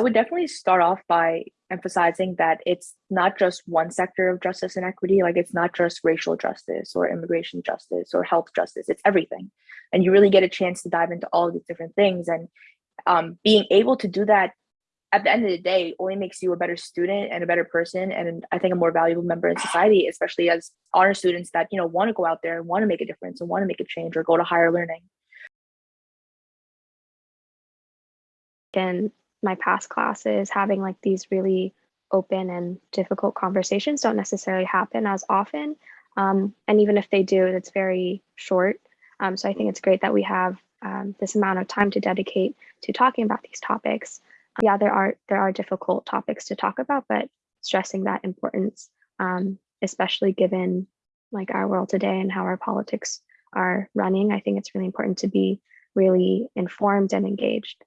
I would definitely start off by emphasizing that it's not just one sector of justice and equity, like it's not just racial justice or immigration justice or health justice, it's everything. And you really get a chance to dive into all of these different things. And um, being able to do that at the end of the day only makes you a better student and a better person and i think a more valuable member in society especially as honor students that you know want to go out there and want to make a difference and want to make a change or go to higher learning in my past classes having like these really open and difficult conversations don't necessarily happen as often um, and even if they do it's very short um, so i think it's great that we have um, this amount of time to dedicate to talking about these topics yeah, there are there are difficult topics to talk about, but stressing that importance, um, especially given like our world today and how our politics are running, I think it's really important to be really informed and engaged.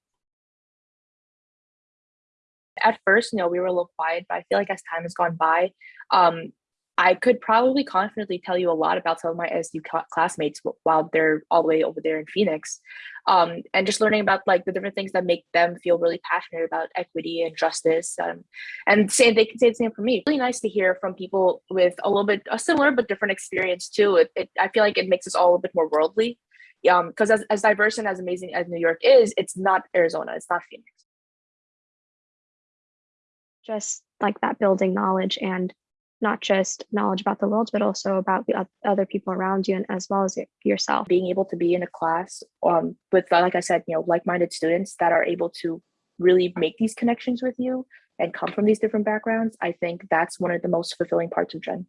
At first, you know, we were a little quiet, but I feel like as time has gone by, um, I could probably confidently tell you a lot about some of my SU classmates while they're all the way over there in Phoenix. Um, and just learning about like the different things that make them feel really passionate about equity and justice. Um, and say they can say the same for me. Really nice to hear from people with a little bit a similar but different experience too. It, it I feel like it makes us all a bit more worldly. Um, because as, as diverse and as amazing as New York is, it's not Arizona, it's not Phoenix. Just like that building knowledge and not just knowledge about the world, but also about the other people around you and as well as yourself. Being able to be in a class um, with, like I said, you know, like-minded students that are able to really make these connections with you and come from these different backgrounds, I think that's one of the most fulfilling parts of Gen.